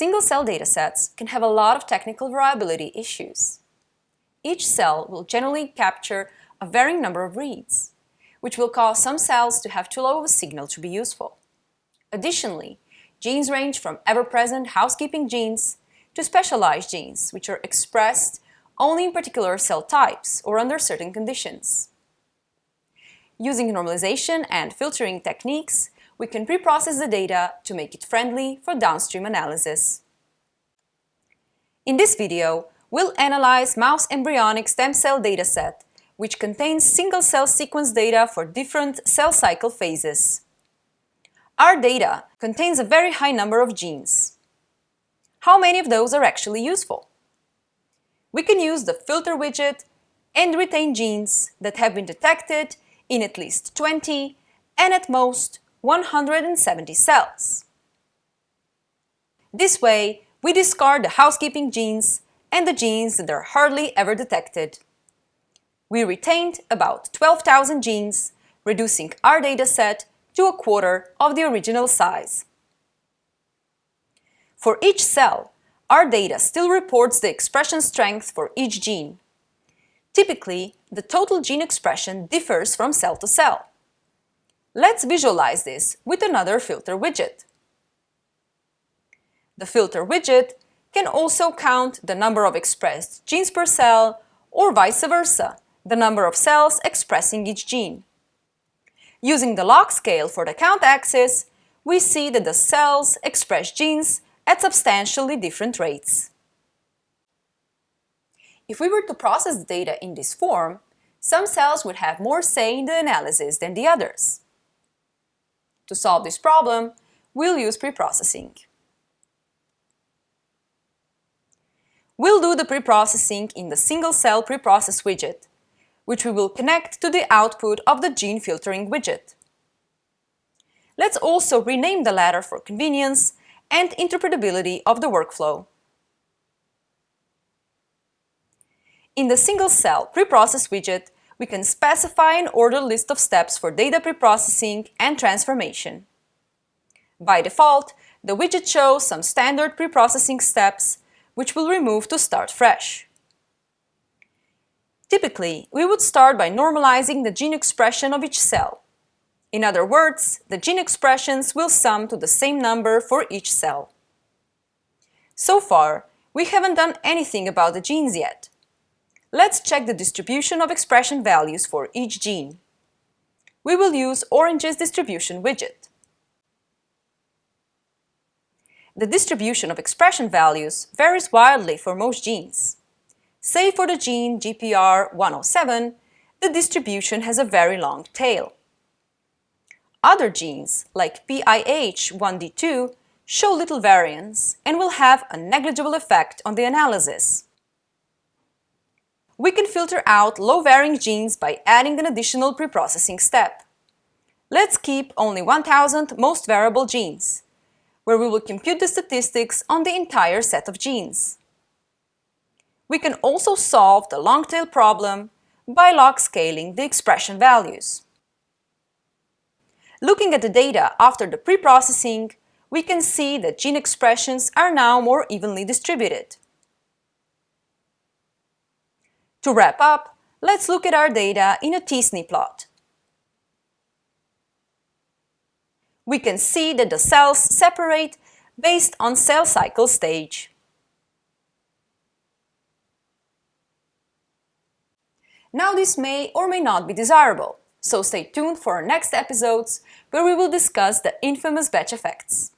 Single-cell datasets can have a lot of technical variability issues. Each cell will generally capture a varying number of reads, which will cause some cells to have too low of a signal to be useful. Additionally, genes range from ever-present housekeeping genes to specialized genes, which are expressed only in particular cell types or under certain conditions. Using normalization and filtering techniques, we can pre-process the data to make it friendly for downstream analysis. In this video, we'll analyze mouse embryonic stem cell dataset, which contains single-cell sequence data for different cell cycle phases. Our data contains a very high number of genes. How many of those are actually useful? We can use the filter widget and retain genes that have been detected in at least 20 and at most 170 cells. This way, we discard the housekeeping genes and the genes that are hardly ever detected. We retained about 12,000 genes, reducing our dataset to a quarter of the original size. For each cell, our data still reports the expression strength for each gene. Typically, the total gene expression differs from cell to cell. Let's visualize this with another filter widget. The filter widget can also count the number of expressed genes per cell or vice versa, the number of cells expressing each gene. Using the log scale for the count axis, we see that the cells express genes at substantially different rates. If we were to process the data in this form, some cells would have more say in the analysis than the others. To solve this problem, we'll use preprocessing. We'll do the preprocessing in the single-cell preprocess widget, which we will connect to the output of the gene filtering widget. Let's also rename the latter for convenience and interpretability of the workflow. In the single-cell preprocess widget, we can specify an ordered list of steps for data preprocessing and transformation. By default, the widget shows some standard preprocessing steps, which we'll remove to start fresh. Typically, we would start by normalizing the gene expression of each cell. In other words, the gene expressions will sum to the same number for each cell. So far, we haven't done anything about the genes yet. Let's check the distribution of expression values for each gene. We will use Orange's distribution widget. The distribution of expression values varies wildly for most genes. Say for the gene GPR107, the distribution has a very long tail. Other genes, like PIH1D2, show little variance and will have a negligible effect on the analysis we can filter out low-varying genes by adding an additional preprocessing step. Let's keep only 1000 most variable genes, where we will compute the statistics on the entire set of genes. We can also solve the long-tail problem by log scaling the expression values. Looking at the data after the preprocessing, we can see that gene expressions are now more evenly distributed. To wrap up, let's look at our data in a t-SNE plot. We can see that the cells separate based on cell cycle stage. Now this may or may not be desirable, so stay tuned for our next episodes where we will discuss the infamous batch effects.